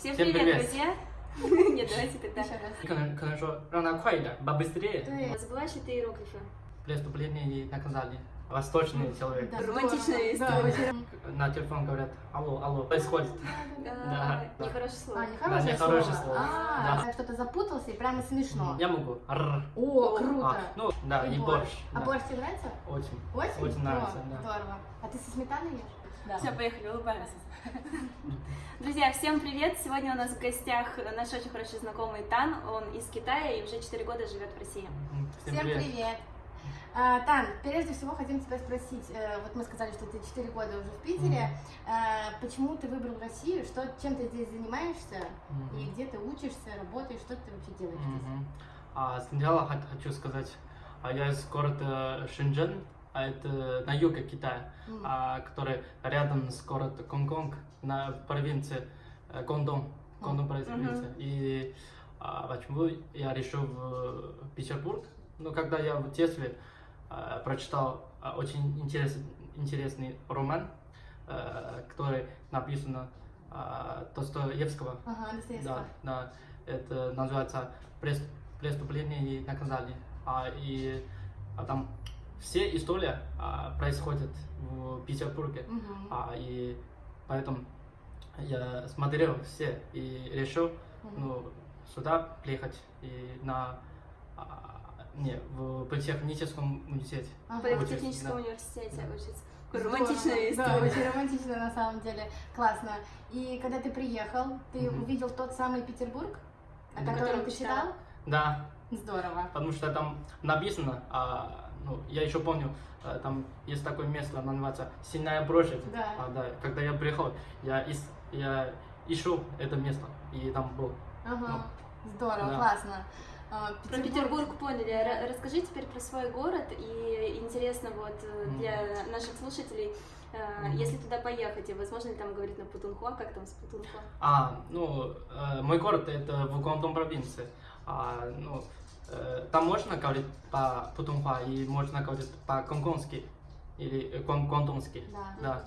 Всем, привет, друзья! Нет, давайте тогда. Еще раз. Кон концо. Да, забываешь ли ты иероглифы? Преступление и наказание. Восточный человек. Да, Романтичная история. На телефон говорят, алло, алло, происходит. Да, да. Нехорошее слово. Да, нехорошее слово. А, да. А, что-то запутался и прямо смешно. Я могу. О, круто. А, ну, да, и, борщ. А борщ тебе нравится? Очень. Очень? Очень нравится, да. Здорово. А ты со сметаной ешь? Да. Все, поехали, улыбаемся. Друзья, всем привет! Сегодня у нас в гостях наш очень хороший знакомый Тан. Он из Китая и уже 4 года живет в России. М, Всем привет. А, Тан, прежде всего хотим тебя спросить, э, вот мы сказали, что ты 4 года уже в Питере, А, почему ты выбрал Россию, что, чем ты здесь занимаешься, Мгм. и где ты учишься, работаешь, что ты вообще делаешь здесь? Мгм. А, сначала хочу сказать, а, я из города Шэньчжэн, а это на юге Китая, М. а, который рядом с городом Гонконг на провинции э, Гондон, Гондон провинция. И а, почему я решил в Петербург? Ну, когда я в детстве а, прочитал а, очень интересный, интересный роман, э, который написан а, Достоевского. Ага, Достоевского. Да, да. Это называется «Прес- преступление и наказание. А, и а там все истории а, происходят в Петербурге. Мгм. А, и поэтому я смотрел все и решил Мгм. ну, сюда приехать и на а, не, в политехническом университете. Ага. В Политехническом Да. университете Да. учится. Здорово. Романтичная Да, история. очень романтично на самом деле. Классно. И когда ты приехал, ты Мгм. увидел тот самый Петербург, о Да. котором Который ты читал. читал? Да, Здорово. потому что там написано, а, ну, я еще помню, а, там есть такое место, оно называется Синяя площадь. Да. А, да. Когда я приехал, я, ис, я ищу это место, и там был. Ага. Здорово, Ну, да. классно. А, Про Петербург поняли. Ра- Расскажи теперь про свой город. И интересно вот э, для наших слушателей, э, если туда поехать, и возможно ли там говорить на Путунхуа, как там с Путунхуа? А, ну, э, мой город это в Гуандун провинции. А, ну, э, там можно говорить по Путунхуа и можно говорить по-гонконгски или э, гуан- гуандунски. Да. Да.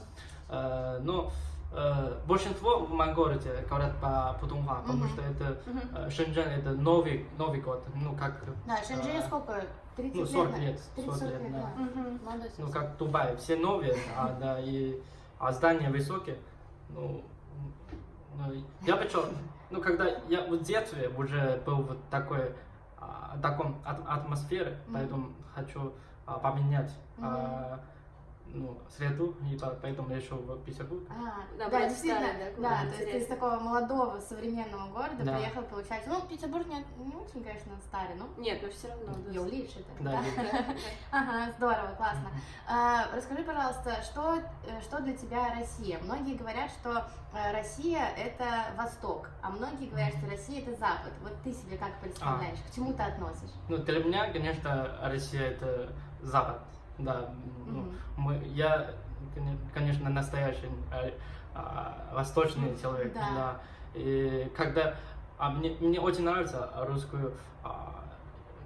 Э, но э, большинство в моем городе говорят по Путунхуа, потому что это э, Шэньчжэн это новый, новый год, ну как, Да, Шэньчжэнь э, сколько? 30 ну 40 на- лет, 30 40 лет, да. Ну как Дубай, все новые, а, да, и а здания высокие, ну, ну, я почему, ну когда я в детстве уже был в такой, таком ат- атмосфере, Мгм. поэтому хочу а, поменять а, ну, среду, и по- поэтому решил в Петербург. А, Да, да, действительно, старый, да, да, то есть ты из такого молодого современного города Да. приехал, получается, ну, Петербург не, не очень, конечно, старый, но Нет, но все равно. да. я лучше это. Да, да. Ага, здорово, классно. А, расскажи, пожалуйста, что, э, что для тебя Россия? Многие говорят, что э, Россия это Восток, а многие говорят, что Россия это Запад. Вот ты себе как представляешь, к чему ты относишь? Ну, для меня, конечно, Россия это Запад, да. Ну, Мгм. мы, я, коне- конечно, настоящий э, а, восточный человек, Да. да. И когда а мне, мне очень нравится русскую а,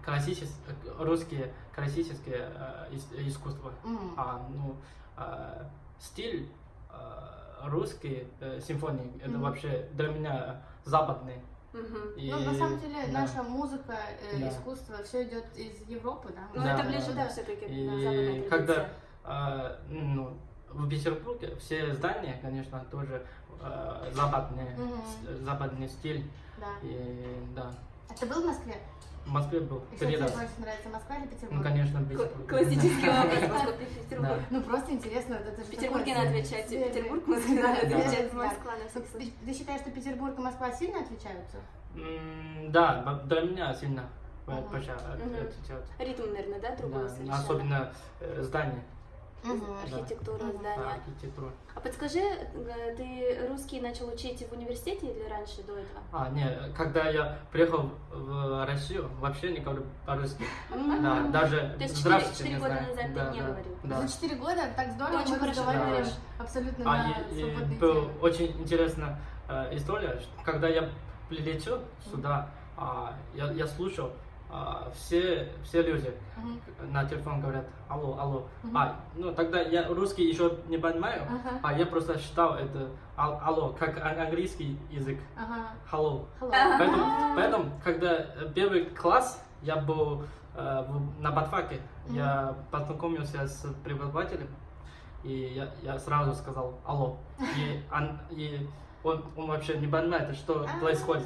классичес- русские классические э, ис- искусства. Мгм. А, ну, а, стиль а, русский э, симфонии это Мгм. вообще для меня западный. Мгм. И- Ну, на самом деле, да. наша музыка, э, Да. искусство, все идет из Европы, да? Ну, Да, это да, ближе, да. да, все-таки И на западная когда традиция. а, ну, в Петербурге все здания, конечно, тоже а, западные, с- западный стиль. Да. И да, А ты был в Москве? В Москве был И что тебе больше нравится, Москва или Петербург? Ну, конечно, Петербурге. Классический Да. вопрос, Москва, Петербург. Ну, просто интересно, это же В Петербурге надо отвечать Петербург, Москва надо отвечать да. Москва на всякий Ты, случай. ты считаешь, что Петербург и Москва сильно отличаются? Да, для меня сильно от-. Ритм, наверное, да, другой Да, совершенно. особенно э, здания, Архитектура, да, здания. архитектура. А подскажи, э, ты русский начал учить в университете или раньше, до этого? А, не, когда я приехал в Россию, вообще не говорю по-русски. Да, даже То есть четыре- здравствуйте четыре не года знаю. назад ты Да, не да, говорил? Да. За 4 года так здорово Ты очень хорошо говоришь. абсолютно А, на и, темы. очень интересная э, история, что когда я прилетел сюда, а, я, я слушал а, все, все люди Мгм. на телефон говорят алло, алло. Мгм. А, ну тогда я русский еще не понимаю, Ага. а я просто считал это ал- алло, как ан- английский язык. Ага. Hello. Hello. Поэтому, А. поэтому, когда первый класс я был э, на Батфаке, я познакомился с преподавателем, и я, я сразу сказал алло. И, он, и он, он вообще не понимает, что А, происходит.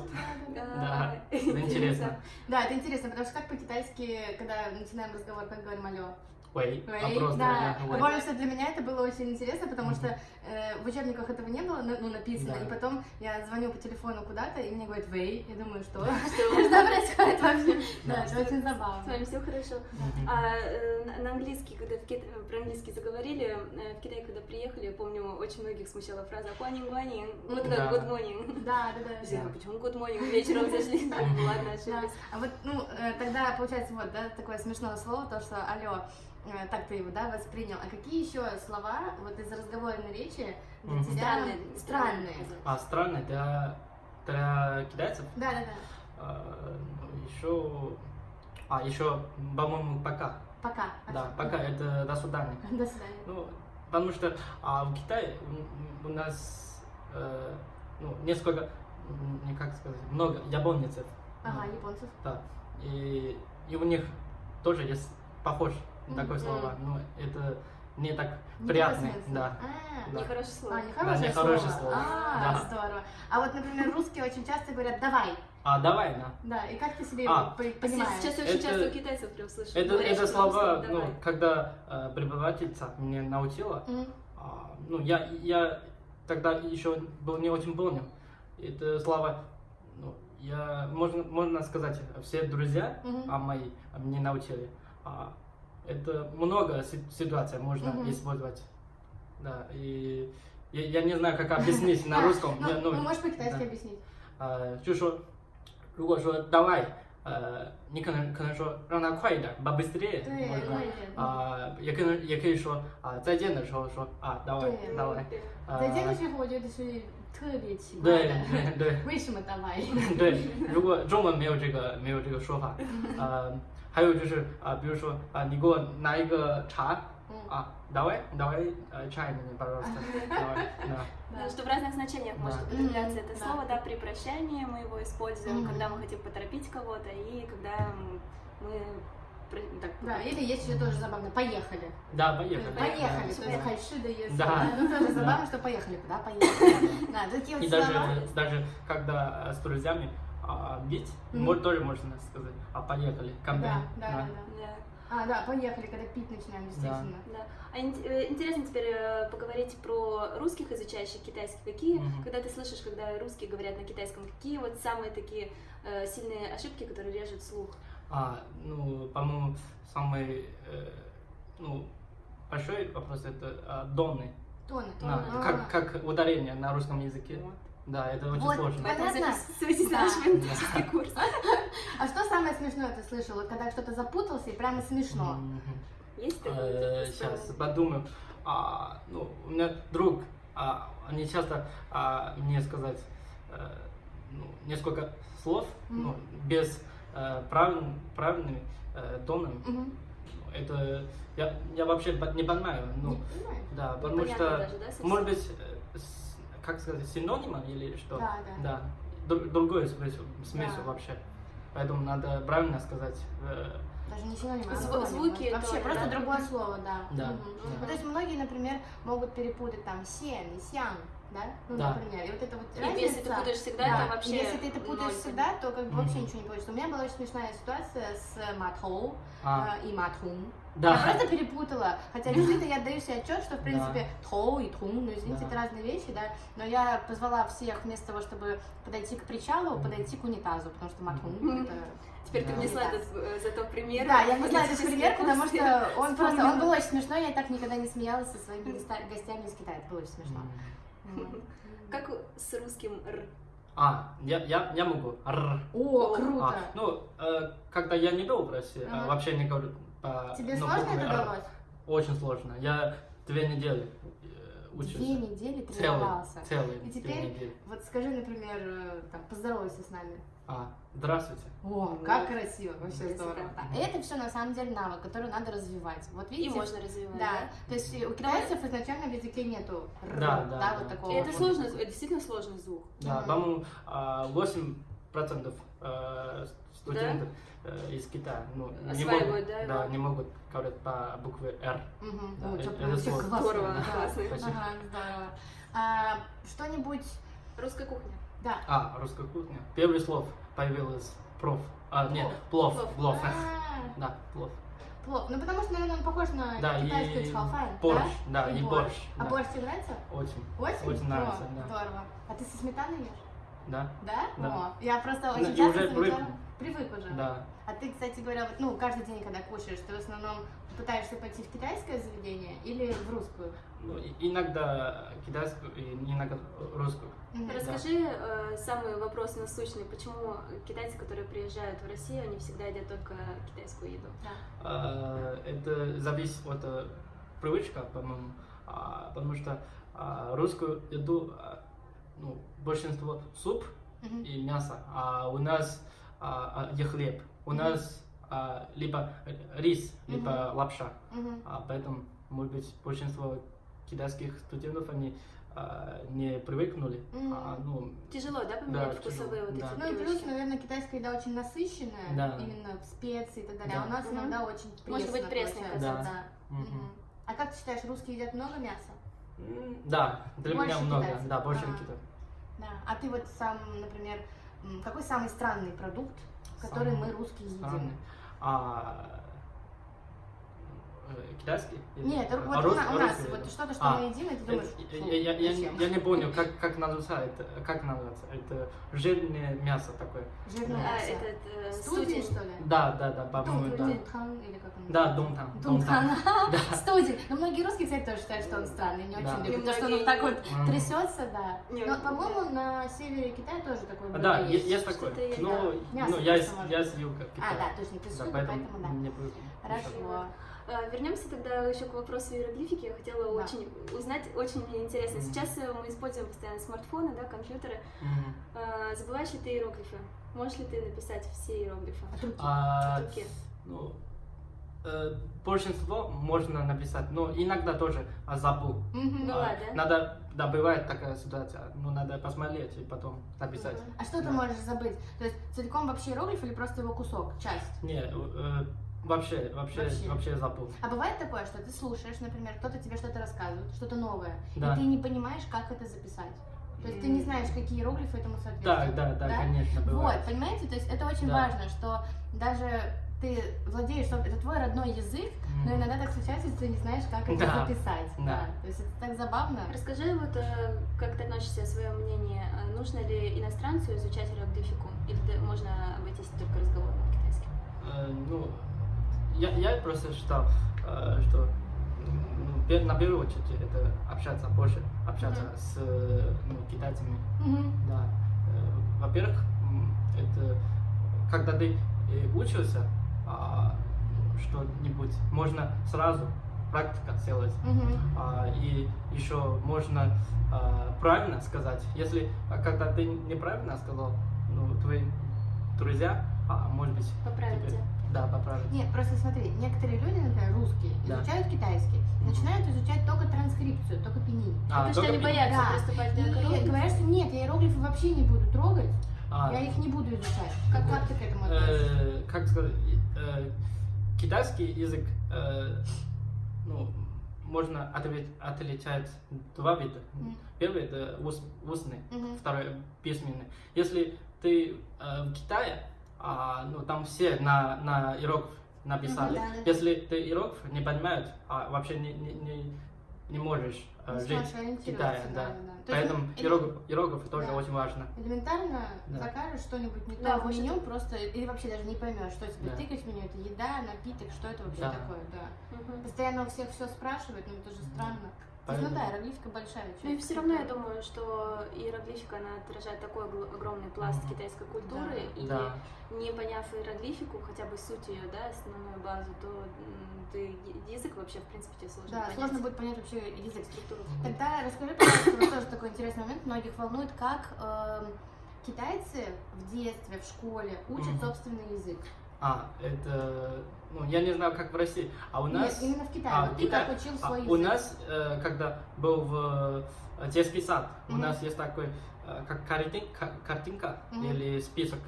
да, да, да. Да, А, это интересно. Да, это интересно, потому что как по-китайски, когда начинаем разговор, как говорим алло? А Вэй, просто да. ой. Более всего для меня это было очень интересно, потому что э, в учебниках этого не было ну, написано, Да. и потом я звоню по телефону куда-то, и мне говорят «Вэй», я думаю, что? Что? Происходит вообще? Да. Это очень С забавно. вами все хорошо. А э, на- английский, когда про английский заговорили, э, в Китай, когда приехали, я помню, очень многих смущала фраза «Хуанин, гуанин», вот Да. как «good morning». Да, да, да. Почему good morning вечером зашли? Ладно, ошиблись. А вот, ну, э, тогда, получается, вот, да, такое смешное слово, то, что алло, так ты его, да, воспринял. А какие еще слова вот из разговорной речи для Мгм. тебя Странные. странные? А странно для, для китайцев. Да, да, да. еще, а еще, по-моему, пока. Пока. Да, пока это до свидания. До свидания. Ну, потому что а, в Китае у нас э, ну, несколько, не как сказать, много японцев. Ага, Ну, японцев. Да. И, и у них тоже есть похож такое слово, но это не так приятно. Да. А, Да. Нехорошее слово. А, нехорошее нехорошее слово. слово. А, Да. здорово. А вот, например, русские очень часто говорят «давай». А давай, да. Да, и как ты себе А, А понимаешь? Сейчас очень Это- часто у китайцев прям слышу. Это, говорят, это слова, ну, когда э, преподавательница мне научила, Мгм. А, ну, я, я тогда еще был не очень понял. Это слова, ну, я, можно, можно сказать, все друзья Мгм. а мои а, мне научили. А, это много си- ситуаций можно Мгм. использовать. Да, и я, я не знаю, как объяснить на А, русском. Ну, Я, ну, ну, можешь по-китайски да. объяснить? 呃，就说，如果说 давай，呃，你可能可能说让它快一点，побыстрее，对，或者快一点。啊、也可能也可以说啊、再见的时候说啊，давай，对 давай， Да. 呃再见的时候，我觉得是特别奇怪对的。对对为什么 давай？对，如果中文没有这个没有这个说法，呃， 还有就是啊、比如说啊、你给我拿一个茶嗯啊，давай давай э, чай мне пожалуйста, давай, да. Да, что в разных значениях Да. может употребляться Мгм, это да. слово, да, при прощании мы его используем, Мгм. когда мы хотим поторопить кого-то и когда м, мы про- так, Да, или есть еще тоже забавно. Поехали. Да, поехали. Поехали. Да. То есть хайши да если. Да. Ну тоже забавно, что поехали. Куда поехали? Да, такие И вот даже, слова. даже когда э, с друзьями а, бить, Мгм. может, тоже можно сказать, а поехали, камбэй. Да, да, да, да. Да, А, да, поехали, когда пить начинаем, действительно. да. А ин- э, интересно теперь э, поговорить про русских, изучающих китайский. Какие, Мгм. когда ты слышишь, когда русские говорят на китайском, какие вот самые такие э, сильные ошибки, которые режут слух? А, ну, по-моему, самый э, ну, большой вопрос это а, донный. Тоны, Да, тоны. А. как, как ударение на русском языке. Вот. Да, это очень Вот, сложно. Понятно? Поэтому записывайтесь Да. на наш фонетический курс. А что самое смешное ты слышал? Вот когда что-то запутался и прямо смешно. Есть такое? Э, Сейчас подумаю. А, ну, у меня друг, а, они часто а, мне сказать э, ну, несколько слов, ну, без э, правиль- правильными э, тонами. Мгм. Это я, я вообще не понимаю. Ну, Не понимаю. да, потому Непонятно что, даже, да, совсем? может быть, э, с- как сказать, синонима или что? Да, да. Да, дру- другой смысл, смысл Да. вообще. Поэтому надо правильно сказать. э, Даже не синоним, а Зв- звуки Вообще, тоже, просто да? другое слово, да. Да, Мгм. да. Ну, то есть многие, например, могут перепутать там сен и сян, да? Ну, Да. например. И вот это вот И разница. если ты путаешь всегда, да. то вообще И если ты это путаешь ноль. всегда, то как бы вообще Мгм. ничего не получится. У меня была очень смешная ситуация с матхоу а, э, и матхун. Да. Я просто перепутала. Хотя действительно я отдаю себе отчет, что в принципе Да. тоу и тун, ну извините, Да. это разные вещи, да. Но я позвала всех вместо того, чтобы подойти к причалу, подойти к унитазу, потому что матхун Мгм. это Теперь ты Да. внесла этот э, зато пример. Да, я внесла этот пример, потому что он просто, он был очень смешной, я так никогда не смеялась со своими гостями из Китая, это было очень смешно. Как с русским р? А, я, я, я могу. Р. О, А, круто! ну, э, когда я не был в России, Ага. а, вообще не говорю по Тебе ну, сложно это «Р». далось? Очень сложно. Я две недели э, учился. Две недели тренировался. целый И теперь- недели. Вот скажи, например, э, там, поздоровайся с нами. А, здравствуйте. О, как красиво, вообще красота. здорово. Да. И это все на самом деле навык, который надо развивать. Вот И видите, можно развивать, да. да? То есть у китайцев изначально в языке нету р, Да, да, да. вот такого. И это сложно, это действительно сложный звук. Да, по-моему, а, 8% э, студентов э, из Китая ну, не могут, да, да, не могут говорить по букве R. Мгм. Да, Ой, это- сложно. Здорово, да. классно. Ага, здорово. А, что-нибудь, Русская кухня. да. А, русская кухня. Первый слов появилось проф. А, нет, плов, Плов. плов. А, Да, плов. плов. Ну, потому что, наверное, он похож на Да, китайский и цхаофан, борщ, да? да, и борщ, А да. борщ тебе нравится? Очень. Очень? Очень нравится, О, да. Здорово. А ты со сметаной ешь? Да, Да? Да. О, я просто Ну, очень и часто уже замечала- привык. Уже. да. А ты, кстати говоря, вот, ну, каждый день, когда кушаешь, ты в основном пытаешься пойти в китайское заведение или в русскую? Ну, иногда китайскую, и иногда русскую. Мгм. Расскажи э, самый вопрос насущный, почему китайцы, которые приезжают в Россию, они всегда едят только китайскую еду? Да. А, Это зависит от э, привычка, по-моему, А, потому что а, русскую еду, а, ну, большинство суп Мгм. и мясо, а у нас а, а, и хлеб. У Мгм. нас а, либо рис, либо лапша. Мгм. А поэтому, может быть, большинство китайских студентов, они а, не привыкнули. Мгм. А, ну, Тяжело, да, поменять Да, вкусовые тяжело, вот да. эти Ну и плюс, наверное, китайская еда очень насыщенная, Да. именно в специи и так далее. Да. А у нас Мгм. иногда очень пресно Может быть, получается. концовки. Да. мгм. Мгм. А как ты считаешь, русские едят много мяса? М, Да, для Больше меня много, китайцев. да, больше А. Китая. Да. А ты вот сам, например, какой самый странный продукт, который Самый мы русские едим? Странный. А, китайский? Или- Нет, а, вот у, рус- у нас вот это? что-то, что А, мы едим, и ты Это- думаешь, я, «Фу, я, я, я, зачем?» я не понял, как, как называется, как называется. Это жирное мясо такое. Жирное А, мясо. этот э, Студень, студень. что ли? Да, да, да, по-моему, да. Дунтан, или как он Да, называется? дунтан. Дунтан. Да. Студень. Но многие русские, кстати, тоже считают, что он странный, не очень любят. То, что он вот так вот трясется, да. Но, по-моему, на севере Китая тоже такое А, блюдо Да, есть, такое. Мясо ну, я, с- юга А, Китая. да, точно, ты с юга, поэтому да. Хорошо. А, Вернемся тогда еще к вопросу иероглифики. Я хотела Да. очень узнать, очень мне интересно. Мгм. Сейчас э, мы используем постоянно смартфоны, да, компьютеры. А, Забываешь ли ты иероглифы? Можешь ли ты написать все иероглифы? А, руки. ну, э, большинство можно написать, но иногда тоже а, забыл. Ну, А, ладно. Надо, да, бывает такая ситуация, ну, надо посмотреть и потом написать. Мгм. А что ты Да. можешь забыть? То есть целиком вообще иероглиф или просто его кусок, часть? Не, э, вообще, вообще, Вообще. вообще, забыл. А бывает такое, что ты слушаешь, например, кто-то тебе что-то рассказывает, что-то новое, Да. и ты не понимаешь, как это записать. То есть ты не знаешь, какие иероглифы этому Да, соответствуют. да, да, Да? конечно, Вот, бывает. понимаете, то есть это очень Да. важно, что даже ты владеешь, что это твой родной язык, но М. иногда так случается, что ты не знаешь, как это Да. записать. Да. То есть это так забавно. Расскажи, вот, э, как ты относишься, свое мнение. э, Нужно ли иностранцу изучать иероглифику? Или да- можно обойтись только разговором на китайском? Э, ну, я, я просто считал, э, что ну, на первую очередь это общаться больше, общаться Мгм. с ну, китайцами. Мгм. Да. Э, Во-первых, это когда ты э, учился а, что-нибудь, можно сразу практика сделать. Мгм. А, и еще можно а, правильно сказать. Если а, когда ты неправильно сказал, ну, твои друзья, а, может быть, Поправить тебе- тебя. да, поправить. Нет, просто смотри, некоторые люди, например, русские, Да. изучают китайский, начинают изучать только транскрипцию, только пини. А, Потому что только они пи- боятся Да. приступать к И иероглифам. говорят, что нет, я иероглифы вообще не буду трогать, А, я их не буду изучать. Как, как ты к этому относишься? э, как сказать, э, китайский язык, э, ну, можно ответ- отличать два вида. Мгм. Первый это ус- устный, Мгм. второй письменный. Если ты э, в Китае, а, ну там все на, на иероглиф написали. Мгм, да, да. Если ты иероглиф не понимают, а вообще не, не, не, не можешь э, Не жить в Китае. да, Да. да, да. То есть, Поэтому или- иероглиф, иероглиф тоже Да. очень важно. Элементарно Да. закажешь что-нибудь не Да, то в меню, просто или вообще даже не поймешь, что тебе Да. тыкать в меню, это еда, напиток, что это вообще Да. такое, да. Мгм. Постоянно у всех все спрашивают, ну это же странно. То есть, ну да, Поэтому- иероглифика большая часть. Ну и все равно я думаю, что иероглифика, она отражает такой огромный пласт Мгм. китайской культуры, и Да. не поняв иероглифику, хотя бы суть ее, да, основную базу, то ты язык вообще, в принципе, тебе сложно Да, понять. сложно будет понять вообще язык. структуру. Тогда расскажи, пожалуйста, вот тоже такой интересный момент, многих волнует, как эм, китайцы в детстве, в школе учат Мгм. собственный язык. А, это, ну, я не знаю, как в России, а у нас... Нет, именно в Китае. а, вот ты Китай- как учил а, свой у язык? нас, э, когда был в э, детский сад, у Мгм. нас есть такой, э, как картин- ка- картинка Мгм. или список,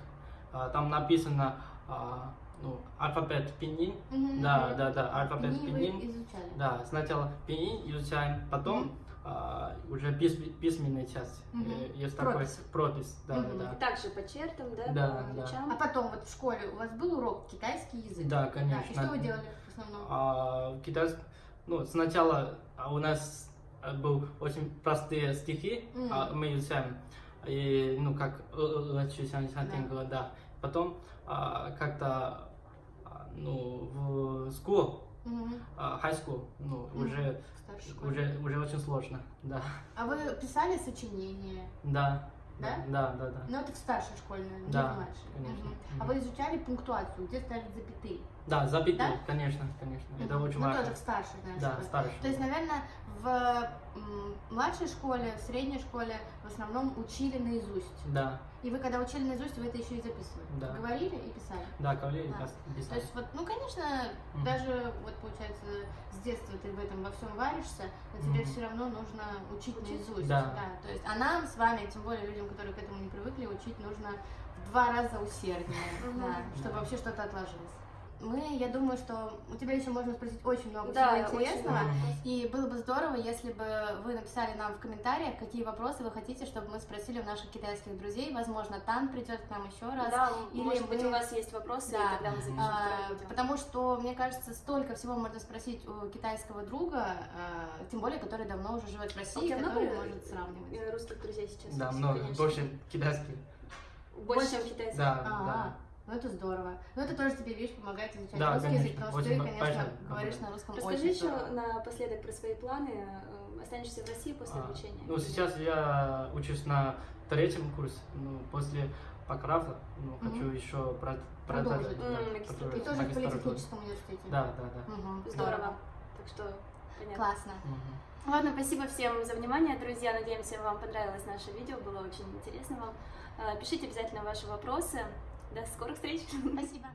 А, там написано, а, ну, алфавит пинyin, Мгм, да, мгм. да, да, алфавит пинyin, изучали. да, сначала пинyin изучаем, потом Мгм. А, уже пис- письменная часть, Мгм. Э, есть Пропись. такой пропись, да, Мгм. да, Также по чертам, да, Да, по да. А потом вот в школе у вас был урок китайский язык? да, Да, конечно. и что вы делали в основном? А, китайск... Ну, сначала а, у нас э, был очень простые стихи, Мгм. а, мы изучаем, и, ну, как э, Да. да. Потом а, как-то, а, ну, в school, А, high school, ну, Мгм. уже, уже, уже очень сложно, да. А вы писали сочинения? Да, Да? да, да, да. Ну, это в старшей школе, наверное, Да, не в младшей. конечно. Мгм. А вы изучали пунктуацию, где ставить запятые? Да, запятые, Да? конечно, конечно, это очень ну, важно. тоже в старшей, наверное, Да, школе. старше. То есть, наверное, в младшей школе, в средней школе в основном учили наизусть. Да, И вы, когда учили наизусть, вы это еще и записывали. Да. Говорили и писали. да, говорили, Да. То писали. есть, вот, ну, конечно, Мгм. даже, вот, получается, с детства ты в этом во всем варишься, но тебе Мгм. все равно нужно учить Учить? наизусть. Да. То есть, а нам с вами, тем более людям, которые к этому не привыкли, учить нужно в два раза усерднее, да, чтобы Да. вообще что-то отложилось. Мы, я думаю, что у тебя еще можно спросить очень много Да, всего очень интересного. много. И было бы здорово, если бы вы написали нам в комментариях, какие вопросы вы хотите, чтобы мы спросили у наших китайских друзей. Возможно, Тан придет к нам еще раз. Да, Или может быть, мы- у вас есть вопросы, Да. и тогда мы запишем А, потому что, мне кажется, столько всего можно спросить у китайского друга, а, тем более, который давно уже живет в У России, тебя который много может сравнивать. э, русских друзей сейчас? Да, есть? много, Конечно. больше китайских. Больше, чем китайцев. Да, А, да. Ну это здорово. Ну это тоже тебе, видишь, помогает изучать Да, русский конечно, язык, потому что очень ты, конечно, понятно, говоришь да. на русском Расскажи очень еще здорово. напоследок про свои планы. Э, Останешься в России после А, обучения? Ну, сейчас я учусь на третьем курсе. Ну, после бакалавра, ну, Мгм. хочу еще про- Продолжить. продолжить. да, продолжить И тоже в политехническом университете. Да, да, да. Мгм, Здорово. Так что, понятно. Классно. Мгм. Ладно, спасибо всем за внимание, друзья. Надеемся, вам понравилось наше видео, было очень интересно вам. Э, Пишите обязательно ваши вопросы. До скорых встреч! Спасибо.